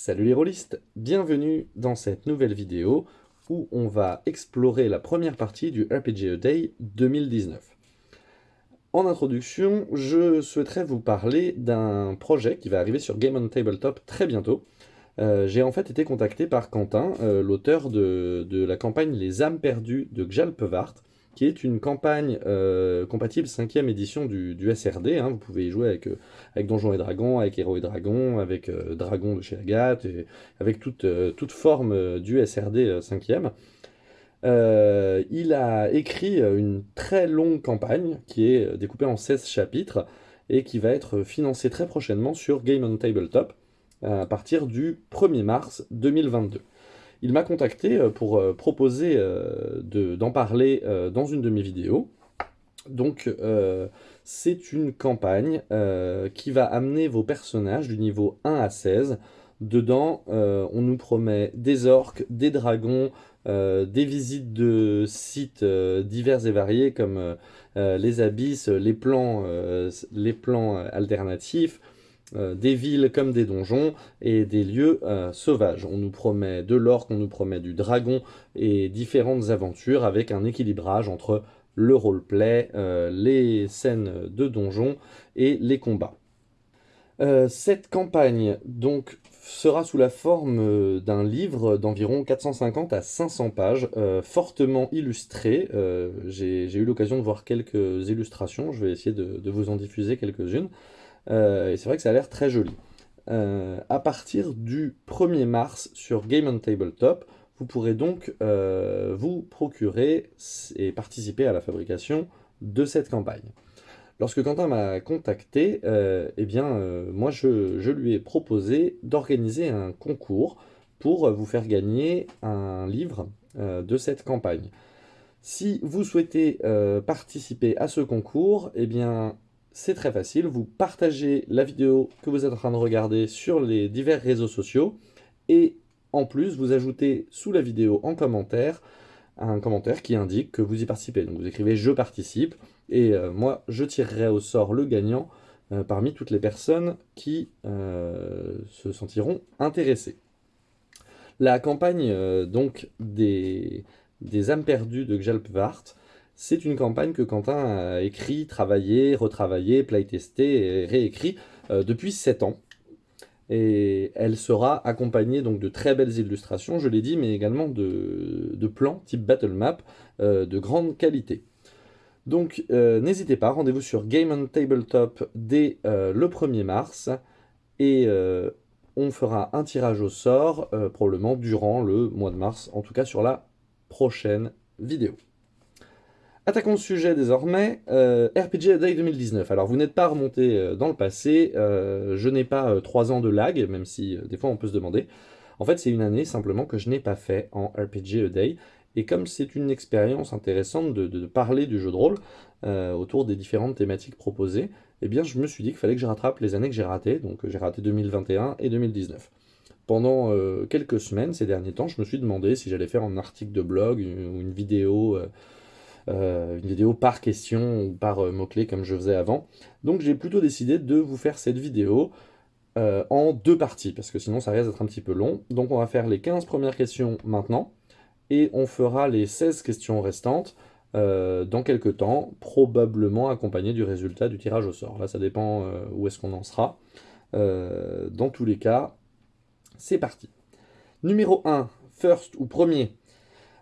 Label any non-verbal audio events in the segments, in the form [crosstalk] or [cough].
Salut les rôlistes, bienvenue dans cette nouvelle vidéo où on va explorer la première partie du RPG A Day 2019. En introduction, je souhaiterais vous parler d'un projet qui va arriver sur Game on Tabletop très bientôt. Euh, j'ai en fait été contacté par Quentin, euh, l'auteur de, la campagne Les âmes perdues de Gjalpevart, qui est une campagne euh, compatible 5ème édition du, SRD. Hein. Vous pouvez y jouer avec, euh, avec Donjons et Dragons, avec Héros et Dragons, avec euh, Dragon de chez Agathe, et avec toute, toute forme du SRD 5ème. il a écrit une très longue campagne qui est découpée en 16 chapitres et qui va être financée très prochainement sur Game on Tabletop à partir du 1er mars 2022. Il m'a contacté euh, pour euh, proposer euh, d'en parler dans une de mes vidéos. Donc, c'est une campagne qui va amener vos personnages du niveau 1 à 16. Dedans, on nous promet des orques, des dragons, des visites de sites divers et variés comme les abysses, les plans, les plans alternatifs, euh, des villes comme des donjons et des lieux euh, sauvages. On nous promet de l'or, on nous promet du dragon et différentes aventures avec un équilibrage entre le roleplay, euh, les scènes de donjons et les combats. cette campagne donc sera sous la forme d'un livre d'environ 450 à 500 pages, fortement illustré. J'ai eu l'occasion de voir quelques illustrations, je vais essayer de vous en diffuser quelques-unes. Euh, et c'est vrai que ça a l'air très joli. Euh, à partir du 1er mars sur Game on Tabletop, vous pourrez donc euh, vous procurer et participer à la fabrication de cette campagne. Lorsque Quentin m'a contacté, eh bien, moi je, lui ai proposé d'organiser un concours pour vous faire gagner un livre de cette campagne. Si vous souhaitez participer à ce concours, eh bien, c'est très facile, vous partagez la vidéo que vous êtes en train de regarder sur les divers réseaux sociaux et en plus vous ajoutez sous la vidéo en commentaire un commentaire qui indique que vous y participez. Donc vous écrivez « je participe » et euh, moi je tirerai au sort le gagnant euh, parmi toutes les personnes qui euh, se sentiront intéressées. La campagne donc des, âmes perdues de Gjalpvart c'est une campagne que Quentin a écrit, travaillé, retravaillé, playtesté et réécrit euh, depuis 7 ans. Et elle sera accompagnée donc de très belles illustrations, je l'ai dit, mais également de, plans type battle map euh, de grande qualité. Donc euh, n'hésitez pas, rendez-vous sur Game on Tabletop dès le 1er mars et on fera un tirage au sort probablement durant le mois de mars, en tout cas sur la prochaine vidéo. Attaquons le sujet désormais, euh, RPG Day 2019. Alors vous n'êtes pas remonté euh, dans le passé, euh, je n'ai pas 3 ans de lag, même si des fois on peut se demander. En fait c'est une année simplement que je n'ai pas fait en RPG A Day, et comme c'est une expérience intéressante de, parler du jeu de rôle autour des différentes thématiques proposées, eh bien je me suis dit qu'il fallait que je rattrape les années que j'ai ratées, donc j'ai raté 2021 et 2019. Pendant quelques semaines, ces derniers temps, je me suis demandé si j'allais faire un article de blog ou une vidéo euh, une vidéo par question ou par euh, mot-clé comme je faisais avant. Donc j'ai plutôt décidé de vous faire cette vidéo euh, en deux parties, parce que sinon ça risque d'être un petit peu long. Donc on va faire les 15 premières questions maintenant, et on fera les 16 questions restantes dans quelques temps, probablement accompagnées du résultat du tirage au sort. Là ça dépend où est-ce qu'on en sera. dans tous les cas, c'est parti. Numéro 1, first ou premier,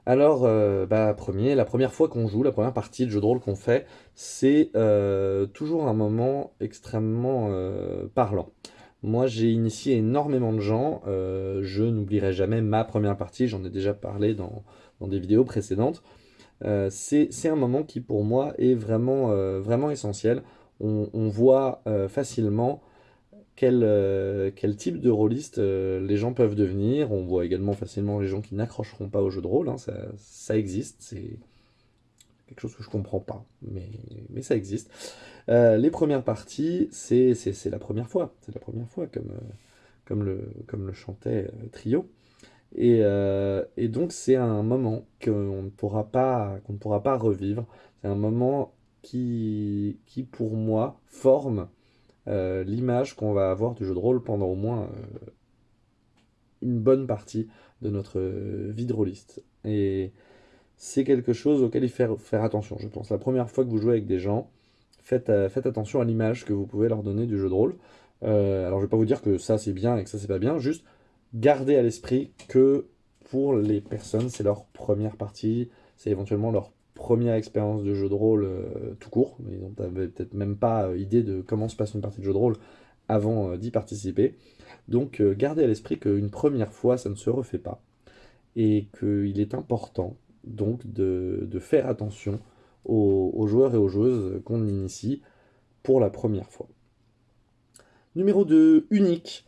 alors, euh, bah, premier, la première fois qu'on joue, la première partie de jeu de rôle qu'on fait, c'est euh, toujours un moment extrêmement euh, parlant. Moi, j'ai initié énormément de gens, je n'oublierai jamais ma première partie, j'en ai déjà parlé dans, des vidéos précédentes. c'est un moment qui, pour moi, est vraiment, vraiment essentiel. on voit facilement quel, euh, quel type de rôliste euh, les gens peuvent devenir. On voit également facilement les gens qui n'accrocheront pas au jeu de rôle, hein, ça, existe, c'est quelque chose que je comprends pas, mais, mais ça existe. Euh, les premières parties, c'est la première fois, c'est la première fois, comme, comme, le, comme le chantait Trio. Et, et donc c'est un moment qu'on ne, pourra pas, ne pourra pas revivre, c'est un moment qui, qui pour moi forme euh, l'image qu'on va avoir du jeu de rôle pendant au moins une bonne partie de notre vie de rôliste. Et c'est quelque chose auquel il faut faire attention, je pense. La première fois que vous jouez avec des gens, faites, faites attention à l'image que vous pouvez leur donner du jeu de rôle. alors je ne vais pas vous dire que ça c'est bien et que ça c'est pas bien, juste gardez à l'esprit que pour les personnes, c'est leur première partie, c'est éventuellement leur première expérience de jeu de rôle euh, tout court, ils n'avaient peut-être même pas euh, idée de comment se passe une partie de jeu de rôle avant euh, d'y participer. Donc gardez à l'esprit qu'une première fois, ça ne se refait pas, et qu'il est important donc de, faire attention aux, joueurs et aux joueuses qu'on initie pour la première fois. Numéro 2, unique.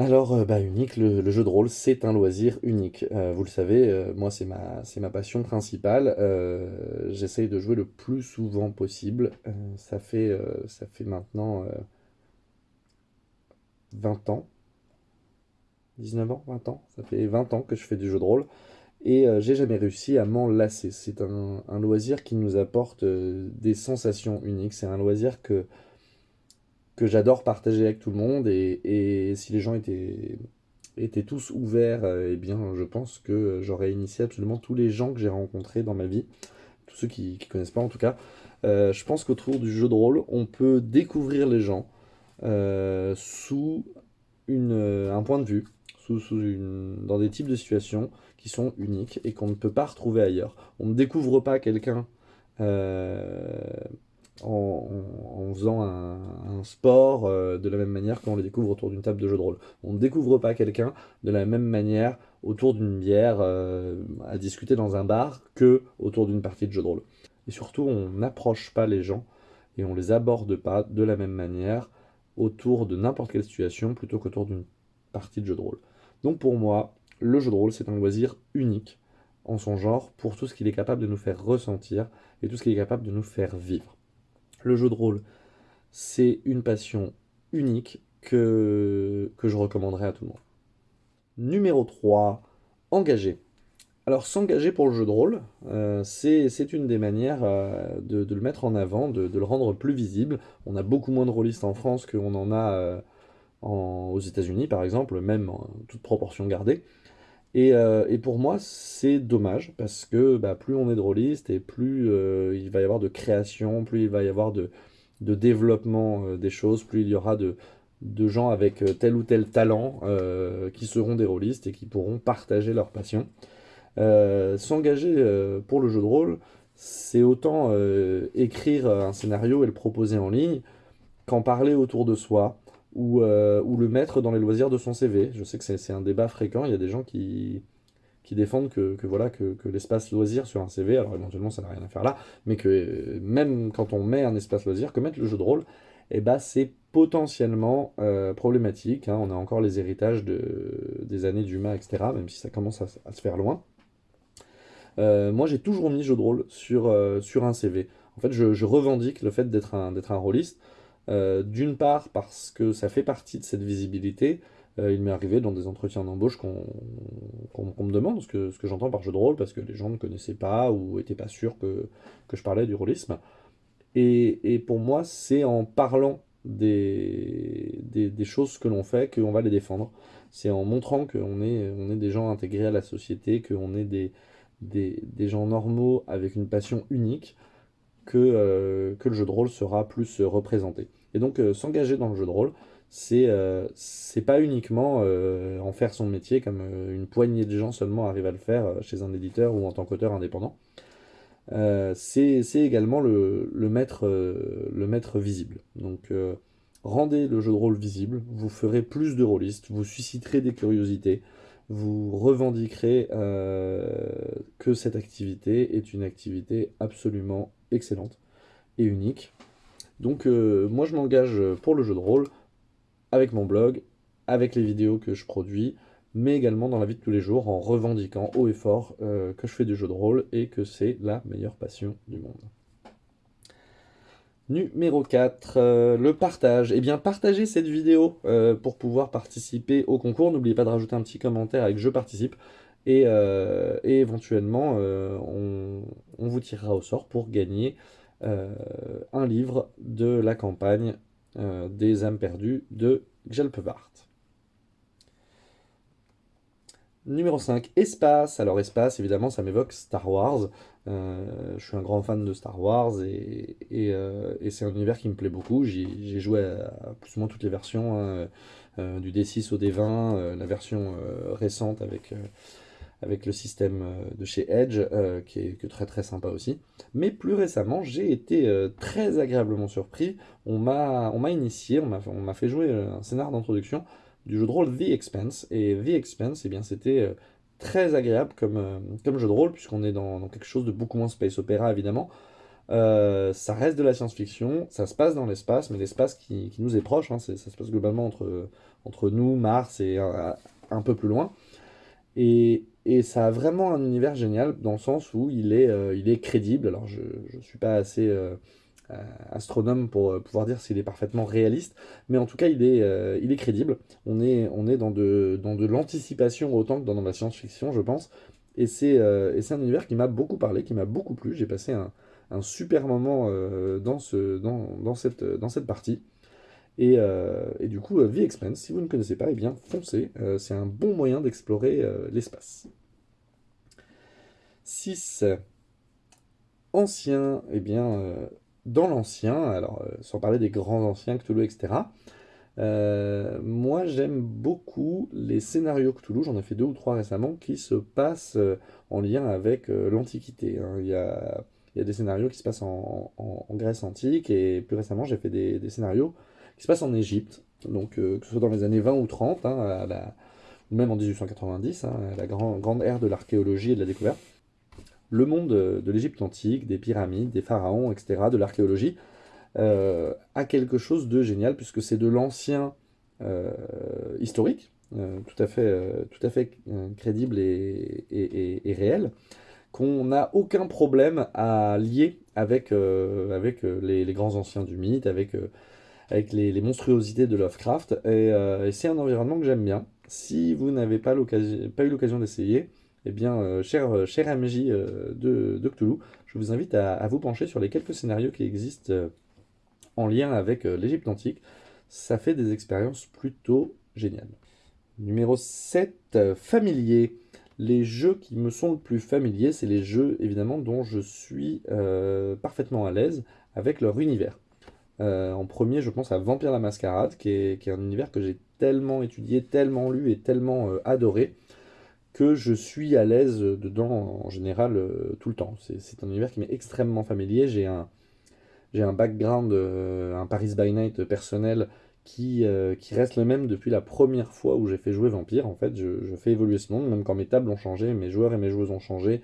Alors, euh, bah, unique, le, jeu de rôle, c'est un loisir unique. Euh, vous le savez, euh, moi, c'est ma, passion principale. J'essaye de jouer le plus souvent possible. ça, fait, maintenant 20 ans. 19 ans, 20 ans. Ça fait 20 ans que je fais du jeu de rôle. Et j'ai jamais réussi à m'en lasser. C'est un, loisir qui nous apporte des sensations uniques. C'est un loisir que que j'adore partager avec tout le monde. Et, si les gens étaient, étaient tous ouverts, euh, eh bien, je pense que j'aurais initié absolument tous les gens que j'ai rencontrés dans ma vie, tous ceux qui ne connaissent pas en tout cas. Euh, je pense qu'autour du jeu de rôle, on peut découvrir les gens euh, sous une, un point de vue, sous, sous une, dans des types de situations qui sont uniques et qu'on ne peut pas retrouver ailleurs. On ne découvre pas quelqu'un en, faisant un, sport euh, de la même manière qu'on les découvre autour d'une table de jeu de rôle. On ne découvre pas quelqu'un de la même manière autour d'une bière euh, à discuter dans un bar que autour d'une partie de jeu de rôle. Et surtout, on n'approche pas les gens et on les aborde pas de la même manière autour de n'importe quelle situation plutôt qu'autour d'une partie de jeu de rôle. Donc pour moi, le jeu de rôle, c'est un loisir unique en son genre pour tout ce qu'il est capable de nous faire ressentir et tout ce qu'il est capable de nous faire vivre. Le jeu de rôle, c'est une passion unique que, je recommanderais à tout le monde. Numéro 3, engager. Alors s'engager pour le jeu de rôle, euh, c'est une des manières euh, de, le mettre en avant, de, le rendre plus visible. On a beaucoup moins de rôlistes en France qu'on en a euh, aux États-Unis par exemple, même en toute proportion gardée. Euh, et, pour moi, c'est dommage, parce que bah, plus on est drôliste, et plus euh, il va y avoir de création, plus il va y avoir de, développement euh, des choses, plus il y aura de, gens avec tel ou tel talent qui seront des rôlistes et qui pourront partager leur passion. S'engager pour le jeu de rôle, c'est autant écrire un scénario et le proposer en ligne, qu'en parler autour de soi, euh, ou, le mettre dans les loisirs de son CV. Je sais que c'est un débat fréquent, il y a des gens qui, qui défendent que, voilà, que, l'espace loisir sur un CV, alors éventuellement ça n'a rien à faire là, mais que euh, même quand on met un espace loisir, que mettre le jeu de rôle, eh ben, c'est potentiellement euh, problématique. Hein. On a encore les héritages de, des années d'humain, etc., même si ça commence à, se faire loin. moi, j'ai toujours mis jeu de rôle sur, sur un CV. En fait, je, je revendique le fait d'être un, un rôliste. Euh, d'une part parce que ça fait partie de cette visibilité. Euh, il m'est arrivé dans des entretiens d'embauche qu'on me demande ce que, j'entends par jeu de rôle, parce que les gens ne connaissaient pas ou n'étaient pas sûrs que, je parlais du rôlisme. Et, pour moi, c'est en parlant des, choses que l'on fait qu'on va les défendre. C'est en montrant qu'on est, on des gens intégrés à la société, qu'on est des, gens normaux avec une passion unique, que, euh, que le jeu de rôle sera plus représenté. Et donc euh, s'engager dans le jeu de rôle, c'est euh, pas uniquement euh, en faire son métier comme une poignée de gens seulement arrivent à le faire chez un éditeur ou en tant qu'auteur indépendant. c'est également le, le, le mettre visible. Donc rendez le jeu de rôle visible, vous ferez plus de rôlistes, vous susciterez des curiosités, vous revendiquerez que cette activité est une activité absolument excellente et unique. Donc euh, moi je m'engage pour le jeu de rôle avec mon blog, avec les vidéos que je produis, mais également dans la vie de tous les jours en revendiquant haut et fort euh, que je fais du jeu de rôle et que c'est la meilleure passion du monde. Numéro 4, euh, le partage. Eh bien, partagez cette vidéo pour pouvoir participer au concours. N'oubliez pas de rajouter un petit commentaire avec « je participe ». Et, éventuellement, on, vous tirera au sort pour gagner euh, un livre de la campagne euh, des âmes perdues de Gjelpevart. Numéro 5, espace. Alors espace, évidemment, ça m'évoque Star Wars. Euh, je suis un grand fan de Star Wars et, euh, c'est un univers qui me plaît beaucoup. J'ai joué à, plus ou moins toutes les versions, hein, euh, du D6 au D20, la version récente avec, avec le système de chez Edge, qui est très très sympa aussi. Mais plus récemment, j'ai été très agréablement surpris. On m'a initié, on m'a fait jouer un scénar d'introduction du jeu de rôle The Expense. Et The Expense, eh c'était euh, très agréable comme, euh, comme jeu de rôle, puisqu'on est dans, quelque chose de beaucoup moins space opéra, évidemment. Euh, ça reste de la science-fiction, ça se passe dans l'espace, mais l'espace qui, nous est proche, hein, ça se passe globalement entre, entre nous, Mars et un, peu plus loin. Et, et, ça a vraiment un univers génial, dans le sens où il est, il est crédible. Alors, je ne suis pas assez euh, astronome pour euh, pouvoir dire s'il est parfaitement réaliste, mais en tout cas il est, euh, il est crédible. On est, on est dans de, dans de l'anticipation autant que dans, la science-fiction, je pense. Et c'est un univers qui m'a beaucoup parlé, qui m'a beaucoup plu. J'ai passé un, un, super moment dans, ce, dans, dans, cette, dans cette partie. Et, et, du coup, The Expense, si vous ne connaissez pas, eh bien foncez. c'est un bon moyen d'explorer l'espace. 6. Ancien, eh bien, dans l'ancien, alors euh, sans parler des grands anciens, Cthulhu, etc., euh, moi j'aime beaucoup les scénarios Cthulhu, j'en ai fait deux ou trois récemment, qui se passent euh, en lien avec l'Antiquité. Hein. Il, y a, des scénarios qui se passent en, Grèce antique, et plus récemment j'ai fait des, scénarios se passent en Égypte, donc que ce soit dans les années 20 ou 30, hein, même en 1890, hein, la grande ère de l'archéologie et de la découverte le monde de l'Égypte antique, des pyramides, des pharaons, etc., de l'archéologie, euh, a quelque chose de génial, puisque c'est de l'ancien euh, historique, euh, tout à fait, tout à fait crédible et, réel, qu'on n'a aucun problème à lier avec les, grands anciens du mythe, avec, avec les, monstruosités de Lovecraft, et, c'est un environnement que j'aime bien. Si vous n'avez pas, eu l'occasion d'essayer, eh bien, euh, cher, euh, MJ euh, de, de, Cthulhu, je vous invite à, vous pencher sur les quelques scénarios qui existent en lien avec l'Égypte antique. Ça fait des expériences plutôt géniales. Numéro 7, familier. Les jeux qui me sont le plus familiers, c'est les jeux évidemment dont je suis parfaitement à l'aise avec leur univers. En premier, je pense à Vampire la Mascarade, qui est, un univers que j'ai tellement étudié, tellement lu et tellement adoré, que je suis à l'aise dedans en général euh, tout le temps. C'est un univers qui m'est extrêmement familier. J'ai un, un background, euh, un Paris by Night personnel qui, euh, qui reste le même depuis la première fois où j'ai fait jouer Vampire. En fait, je, fais évoluer ce monde, même quand mes tables ont changé, mes joueurs et mes joueuses ont changé,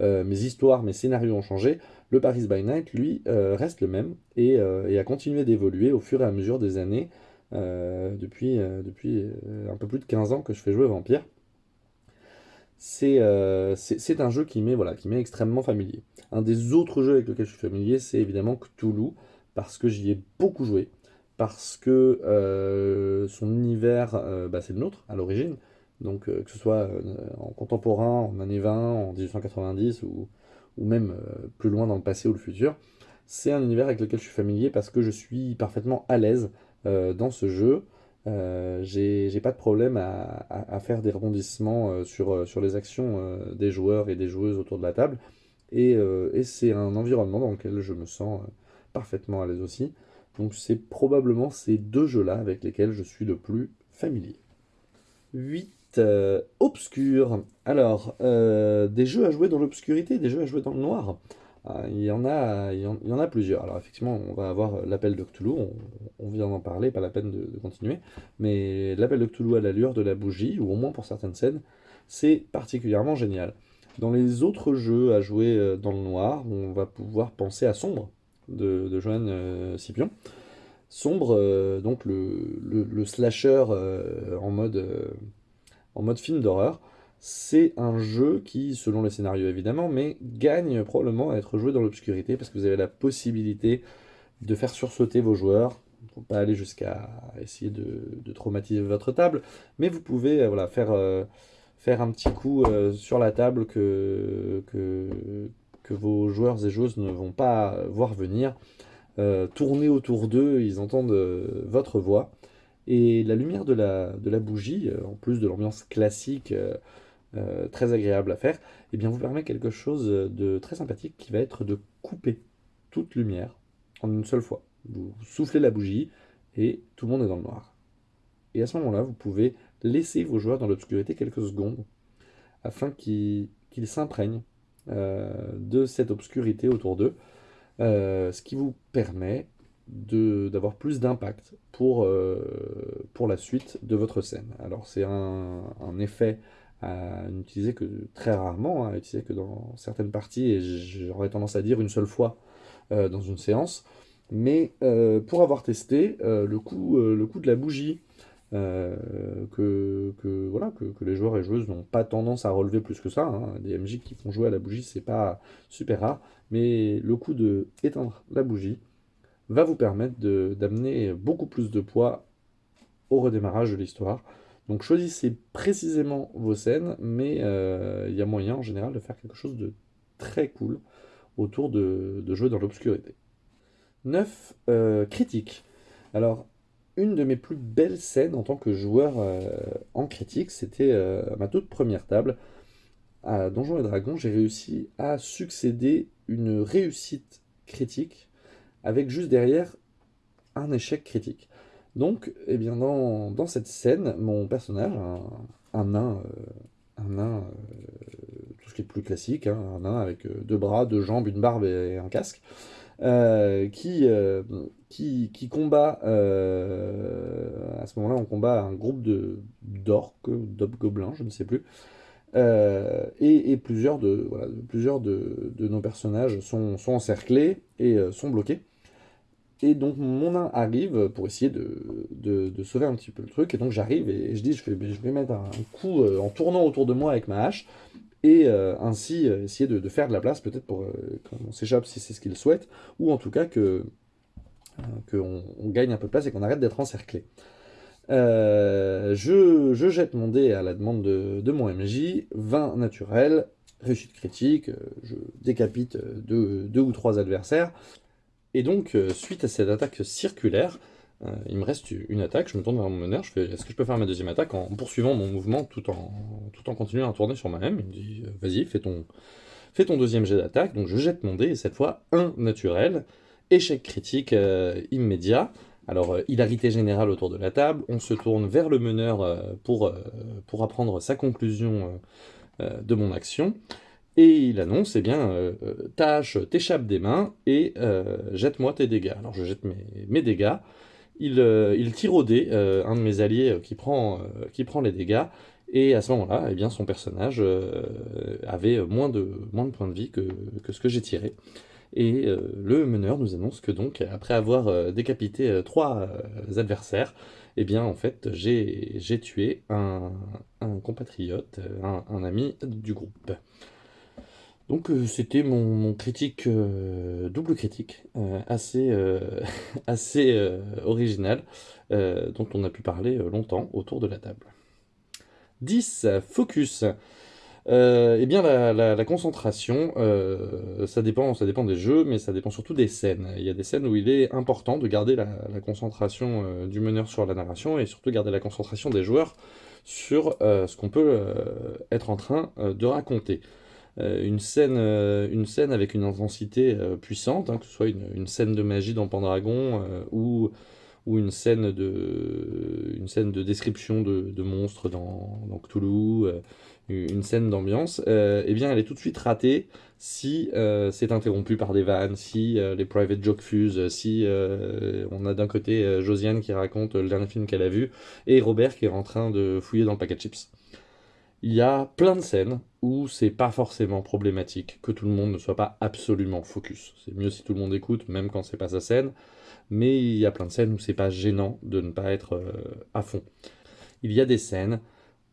mes histoires, mes scénarios ont changé. Le Paris by Night, lui, reste le même et, et a continué d'évoluer au fur et à mesure des années. depuis, un peu plus de 15 ans que je fais jouer Vampire. Euh, c'est un jeu qui m'est voilà, extrêmement familier. Un des autres jeux avec lesquels je suis familier, c'est évidemment Cthulhu, parce que j'y ai beaucoup joué, parce que euh, son univers, euh, bah, c'est le nôtre à l'origine, donc que ce soit en contemporain, en années 20, en 1890, ou, même plus loin dans le passé ou le futur, c'est un univers avec lequel je suis familier parce que je suis parfaitement à l'aise dans ce jeu, euh, j'ai pas de problème à, faire des rebondissements euh, sur, euh, sur les actions des joueurs et des joueuses autour de la table. Et, c'est un environnement dans lequel je me sens parfaitement à l'aise aussi. Donc c'est probablement ces deux jeux-là avec lesquels je suis le plus familier. 8. Obscur. Alors, des jeux à jouer dans l'obscurité, des jeux à jouer dans le noir. Ah, il y, en a, il, y en, a plusieurs. Alors effectivement, on va avoir l'appel de on, vient d'en parler, pas la peine de, continuer. Mais l'appel de Cthulhu à l'allure de la bougie, ou au moins pour certaines scènes, c'est particulièrement génial. Dans les autres jeux à jouer euh, dans le noir, on va pouvoir penser à Sombre, de, de euh, Scipion. Sombre, euh, donc le, slasher en, mode, en mode film d'horreur, c'est un jeu qui, selon les scénarios évidemment, mais gagne probablement à être joué dans l'obscurité parce que vous avez la possibilité de faire sursauter vos joueurs. Faut pas aller jusqu'à essayer de, traumatiser votre table, mais vous pouvez euh, voilà, faire, euh, faire un petit coup euh, sur la table que, vos joueurs et joueuses ne vont pas voir venir. tourner autour d'eux, ils entendent votre voix. Et la lumière de la, bougie, en plus de l'ambiance classique très agréable à faire, eh bien vous permet quelque chose de très sympathique qui va être de couper toute lumière en une seule fois. Vous soufflez la bougie et tout le monde est dans le noir. Et à ce moment-là, vous pouvez laisser vos joueurs dans l'obscurité quelques secondes afin qu'ils s'imprègnent de cette obscurité autour d'eux, ce qui vous permet d'avoir plus d'impact pour, euh, pour la suite de votre scène. Alors c'est un, un, effet à n'utiliser que très rarement, hein, à utiliser que dans certaines parties, et j'aurais tendance à dire une seule fois euh, dans une séance, mais euh, pour avoir testé, le, coup, le coup de la bougie, que, que, voilà, que, que, les joueurs et joueuses n'ont pas tendance à relever plus que ça, hein. des MJ qui font jouer à la bougie, c'est pas super rare, mais le coup de éteindre la bougie, va vous permettre d'amener beaucoup plus de poids au redémarrage de l'histoire. Donc choisissez précisément vos scènes, mais euh, il y a moyen en général de faire quelque chose de très cool autour de, de jouer dans l'obscurité. 9. Euh, critique. Alors, une de mes plus belles scènes en tant que joueur euh, en critique, c'était ma toute première table. À Donjons et Dragons, j'ai réussi à succéder une réussite critique avec juste derrière un échec critique. Donc, eh bien, dans, cette scène, mon personnage, un, nain, un nain euh, euh, tout ce qui est plus classique, hein, un nain avec euh, deux bras, deux jambes, une barbe et un casque, qui, combat, à ce moment-là, on combat un groupe d'orques, d'hobgoblins, je ne sais plus, et, plusieurs, de, plusieurs de, nos personnages sont, sont encerclés et sont bloqués. Et donc mon nain arrive pour essayer de, de, sauver un petit peu le truc. Et donc j'arrive et je dis, je vais, je vais mettre un coup euh, en tournant autour de moi avec ma hache. Et euh, ainsi euh, essayer de, faire de la place peut-être pour qu'on s'échappe si c'est ce qu'il souhaite. Ou en tout cas que qu'on on gagne un peu de place et qu'on arrête d'être encerclé. Je, je, jette mon dé à la demande de, mon MJ. 20 naturel, réussite critique. Je décapite deux, deux ou trois adversaires. Et donc, euh, suite à cette attaque circulaire, euh, il me reste une attaque, je me tourne vers mon meneur, je fais est-ce que je peux faire ma deuxième attaque en poursuivant mon mouvement tout en, tout en continuant à tourner sur moi-même Il me dit euh, vas-y, fais ton, fais ton deuxième jet d'attaque. Donc je jette mon dé, et cette fois, un naturel, échec critique immédiat. Alors, hilarité générale autour de la table, on se tourne vers le meneur pour, pour apprendre sa conclusion de mon action et il annonce, eh bien, euh, euh, tâche, t'échappe des mains et euh, jette-moi tes dégâts. Alors je jette mes, dégâts, il, tire au dé un de mes alliés qui prend, les dégâts, et à ce moment-là, eh bien, son personnage avait moins de, points de vie que, ce que j'ai tiré. Et le meneur nous annonce que donc, après avoir décapité trois adversaires, eh bien, en fait, j'ai tué un, compatriote, un ami du groupe. Donc euh, c'était mon, critique, euh, double critique, euh, assez, [laughs] assez original, dont on a pu parler longtemps autour de la table. 10. Focus. eh bien, la, concentration, ça, dépend, ça dépend des jeux, mais ça dépend surtout des scènes. Il y a des scènes où il est important de garder la, la concentration du meneur sur la narration, et surtout garder la concentration des joueurs sur ce qu'on peut être en train de raconter. Euh, une, scène, euh, une scène avec une intensité euh, puissante, hein, que ce soit une, scène de magie dans Pendragon ou, ou une, scène de, une scène de description de, monstres dans, dans, Cthulhu, une scène d'ambiance, eh bien elle est tout de suite ratée si c'est interrompu par des vannes, si les private jokes fusent, si on a d'un côté Josiane qui raconte le dernier film qu'elle a vu, et Robert qui est en train de fouiller dans le paquet de chips il y a plein de scènes où c'est pas forcément problématique que tout le monde ne soit pas absolument focus. C'est mieux si tout le monde écoute, même quand c'est pas sa scène, mais il y a plein de scènes où c'est pas gênant de ne pas être euh, à fond. Il y a des scènes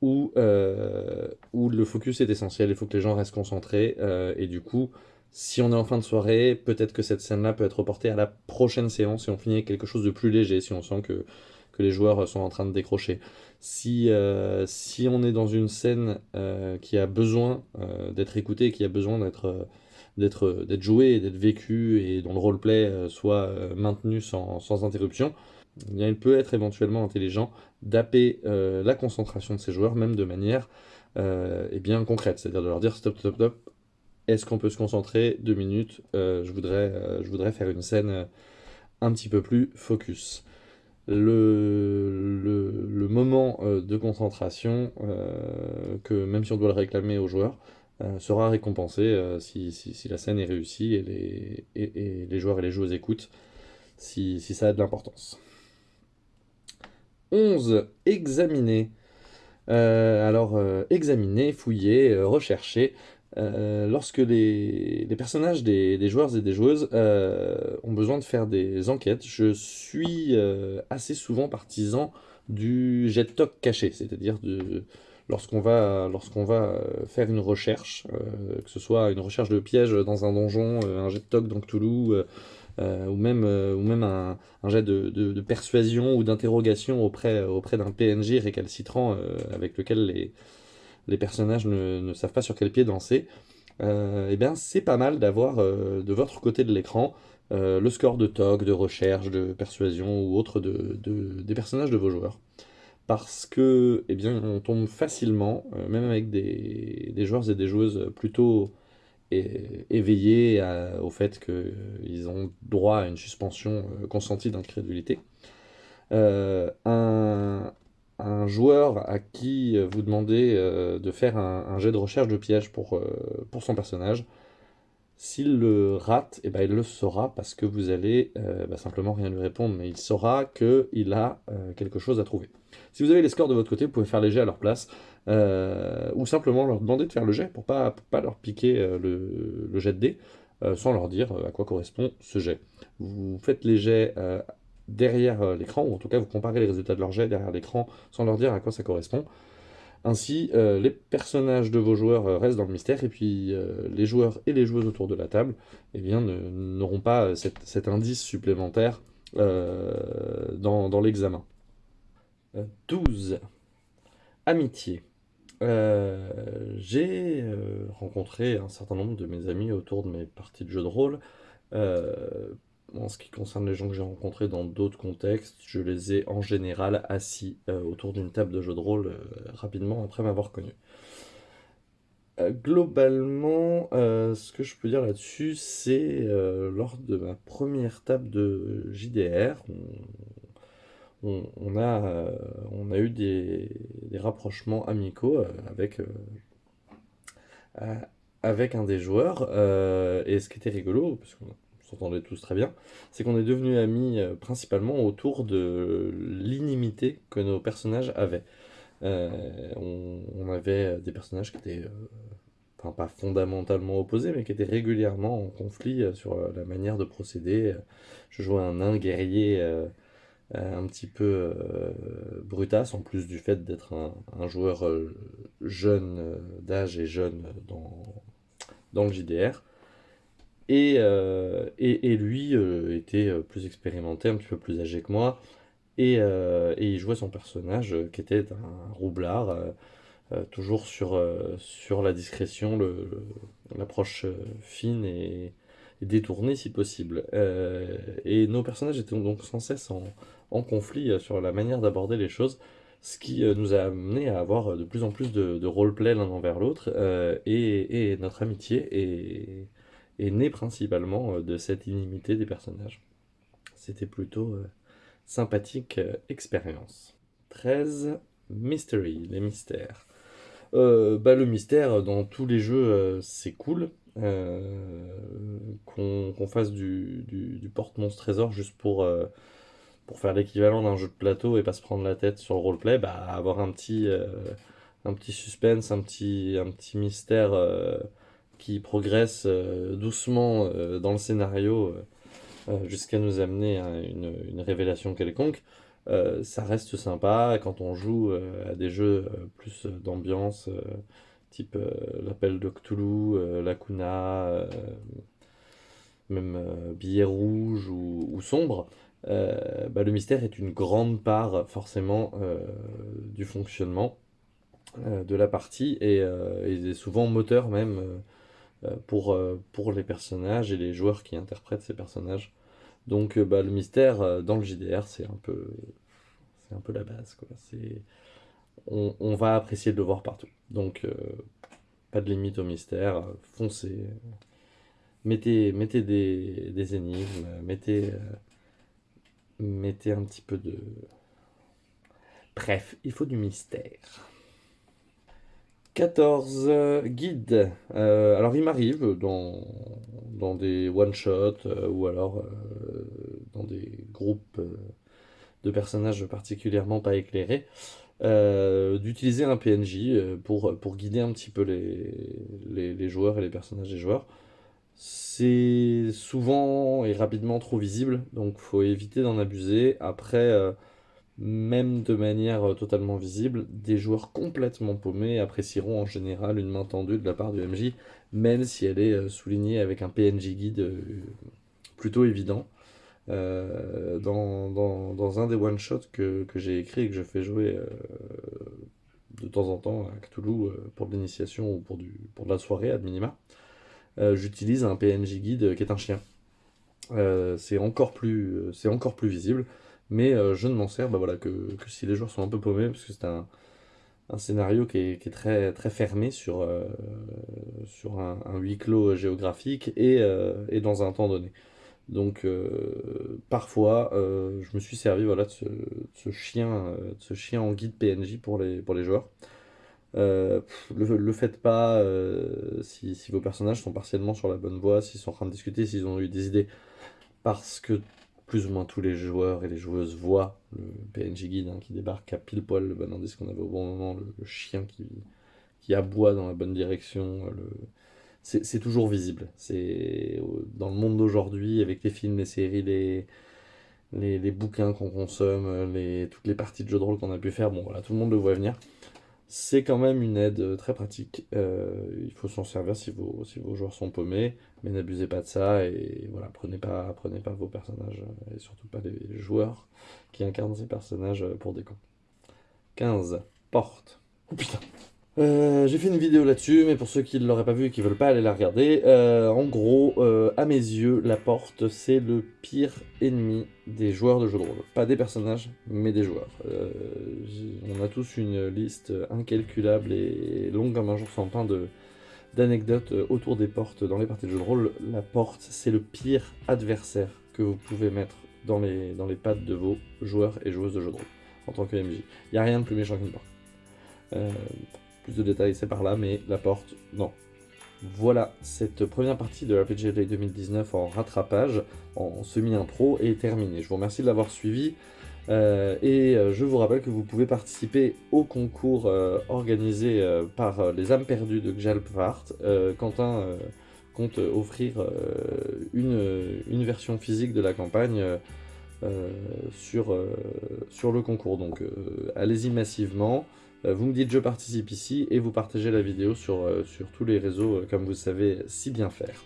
où, euh, où le focus est essentiel, il faut que les gens restent concentrés, euh, et du coup, si on est en fin de soirée, peut-être que cette scène-là peut être reportée à la prochaine séance, et on finit avec quelque chose de plus léger, si on sent que que les joueurs sont en train de décrocher. Si, euh, si on est dans une scène euh, qui a besoin euh, d'être écoutée, qui a besoin d'être d'être joué, d'être et dont le roleplay soit maintenu sans, sans interruption, il peut être éventuellement intelligent d'apper la concentration de ces joueurs, même de manière bien concrètes, c'est-à-dire de leur dire stop, stop, stop, est-ce qu'on peut se concentrer deux minutes? Je, voudrais, je voudrais faire une scène un petit peu plus focus. Le, le, moment de concentration, que même si on doit le réclamer aux joueurs, sera récompensé si, si, la scène est réussie et les, et, les joueurs et les joueuses écoutent, si, si ça a de l'importance. 11. Examiner. Euh, alors, euh, examiner, fouiller, euh, rechercher. Lorsque les, personnages des, joueurs et des joueuses ont besoin de faire des enquêtes, je suis assez souvent partisan du jet talk caché, c'est-à-dire lorsqu'on va, faire une recherche, que ce soit une recherche de piège dans un donjon, un jet talk dans Cthulhu, euh, ou même, euh, un, jet de, persuasion ou d'interrogation auprès, auprès d'un PNJ récalcitrant euh, avec lequel les, les personnages ne, savent pas sur quel pied danser, eh bien c'est pas mal d'avoir de votre côté de l'écran le score de TOC, de recherche, de persuasion ou autre de, des personnages de vos joueurs. Parce que, eh bien, on tombe facilement, même avec des, des, joueurs et des joueuses plutôt éveillés au fait qu'ils ont droit à une suspension euh, consentie d'incrédulité. Euh, un, joueur à qui vous demandez euh, de faire un, jet de recherche de piège pour, pour son personnage, s'il le rate, eh ben, il le saura parce que vous allez bah, simplement rien lui répondre, mais il saura qu'il a quelque chose à trouver. Si vous avez les scores de votre côté, vous pouvez faire les jets à leur place. Euh, ou simplement leur demander de faire le jet pour pas, pas leur piquer euh, le, jet de dés, euh, sans leur dire à quoi correspond ce jet. Vous faites les jets derrière l'écran, ou en tout cas vous comparez les résultats de leur jet derrière l'écran sans leur dire à quoi ça correspond. Ainsi, les personnages de vos joueurs restent dans le mystère, et puis les joueurs et les joueuses autour de la table eh n'auront pas cet, indice supplémentaire dans, l'examen. 12. Amitié. Euh, j'ai euh, rencontré un certain nombre de mes amis autour de mes parties de jeux de rôle. Euh, en ce qui concerne les gens que j'ai rencontrés dans d'autres contextes, je les ai en général assis autour d'une table de jeux de rôle rapidement après m'avoir connu. globalement, ce que je peux dire là-dessus, c'est lors de ma première table de JDR, on, a, euh, eu des, rapprochements amicaux euh, avec, euh, un des joueurs. et ce qui était rigolo, parce s'entendait tous très bien, c'est qu'on est devenus amis principalement autour de l'inimité que nos personnages avaient. on, avait des personnages qui étaient enfin pas fondamentalement opposés, mais qui étaient régulièrement en conflit sur la manière de procéder. Je jouais un nain guerrier euh, un petit peu euh, brutasse, en plus du fait d'être un, joueur euh, jeune d'âge et jeune dans, dans le JDR. Et, et, lui était plus expérimenté, un petit peu plus âgé que moi, et, et il jouait son personnage qui était un roublard, toujours sur, sur la discrétion, l'approche fine et, détournée si possible. et nos personnages étaient donc sans cesse en, en conflit euh, sur la manière d'aborder les choses, ce qui euh, nous a amené à avoir euh, de plus en plus de, roleplay l'un envers l'autre, et, notre amitié est, est née principalement de cette inimité des personnages. C'était plutôt sympathique expérience. 13. Mystery, les mystères. bah, le mystère dans tous les jeux, c'est cool. qu'on fasse du, du porte-monstre trésor juste pour pour faire l'équivalent d'un jeu de plateau et pas se prendre la tête sur le roleplay, bah, avoir un petit, euh, un petit suspense, un petit, un petit mystère euh, qui progresse euh, doucement dans le scénario jusqu'à nous amener à une, révélation quelconque. ça reste sympa quand on joue à des jeux plus d'ambiance, type l'appel de Cthulhu, Lacuna, même billet rouge ou, ou sombre. Euh, bah, le mystère est une grande part forcément euh, du fonctionnement euh, de la partie et, est souvent moteur même pour, pour les personnages et les joueurs qui interprètent ces personnages. Donc bah, le mystère dans le JDR c'est un peu c'est un peu la base quoi. C'est on, va apprécier de le voir partout. Donc, pas de limite au mystère, foncez, mettez, mettez des, énigmes, mettez, mettez un petit peu de... Bref, il faut du mystère. 14 guides. Euh, alors il m'arrive dans, dans des one-shots euh, ou alors euh, dans des groupes de personnages particulièrement pas éclairés d'utiliser un PNJ pour, pour guider un petit peu les, les joueurs et les personnages des joueurs. C'est souvent et rapidement trop visible, donc faut éviter d'en abuser. Après même de manière euh, totalement visible, des joueurs complètement paumés apprécieront en général une main tendue de la part du MJ, même si elle est euh, soulignée avec un PNJ guide euh, plutôt évident. dans, un des one-shots que, j'ai écrit et que je fais jouer de temps en temps à Cthulhu pour de l'initiation ou pour, de la soirée, à minima, j'utilise un PNJ guide qui est un chien. C'est encore, plus, encore plus visible mais euh, je ne m'en sers bah voilà, que, si les joueurs sont un peu paumés, parce que c'est un, scénario qui est, très, très fermé sur, euh, sur un, huis clos géographique et, euh, et, dans un temps donné. Donc parfois, je me suis servi voilà, de, ce, chien, de ce chien en guide PNJ pour les, pour les joueurs. le, le faites pas si, vos personnages sont partiellement sur la bonne voie, s'ils sont en train de discuter, s'ils ont eu des idées, parce que plus ou moins tous les joueurs et les joueuses voient le PNJ guide hein, qui débarque à pile poil le bon indice qu'on avait au bon moment, le, chien qui, qui aboie dans la bonne direction. C'est toujours visible. C'est Dans le monde d'aujourd'hui, avec les films, les séries, les, les, les bouquins qu'on consomme, toutes les parties de jeux de rôle qu'on a pu faire, bon voilà, tout le monde le voit venir. C'est quand même une aide euh, très pratique. Euh, il faut s'en servir si vos, si vos joueurs sont paumés, mais n'abusez pas de ça et voilà, prenez pas, prenez pas vos personnages euh, et surtout pas les joueurs qui incarnent ces personnages pour des cons. 15. Porte. Oh putain euh, j'ai fait une vidéo là-dessus, mais pour ceux qui ne l'auraient pas vu et qui veulent pas aller la regarder, euh, en gros, euh, à mes yeux, la porte, c'est le pire ennemi des joueurs de jeux de rôle. Pas des personnages, mais des joueurs. on a tous une liste incalculable et longue comme un jour sans pain d'anecdotes autour des portes dans les parties de jeux de rôle. La porte, c'est le pire adversaire que vous pouvez mettre dans les, dans les pattes de vos joueurs et joueuses de jeux de rôle, en tant que MJ. Il n'y a rien de plus méchant qu'une porte. Plus de détails, c'est par là, mais la porte, non. Voilà, cette première partie de RPG Day 2019 en rattrapage, en semi-intro, est terminée. Je vous remercie de l'avoir suivi. Euh, et euh, je vous rappelle que vous pouvez participer au concours euh, organisé par les âmes perdues de Gjalpvart. Quentin compte offrir une, une, version physique de la campagne sur, sur le concours. Donc allez-y massivement. Euh, vous me dites je participe ici et vous partagez la vidéo sur, euh, sur tous les réseaux euh, comme vous savez si bien faire.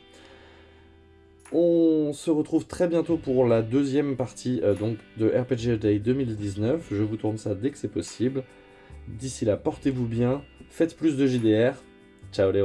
On se retrouve très bientôt pour la deuxième partie donc de RPG Day 2019. Je vous tourne ça dès que c'est possible. D'ici là, portez-vous bien, faites plus de JDR. Ciao les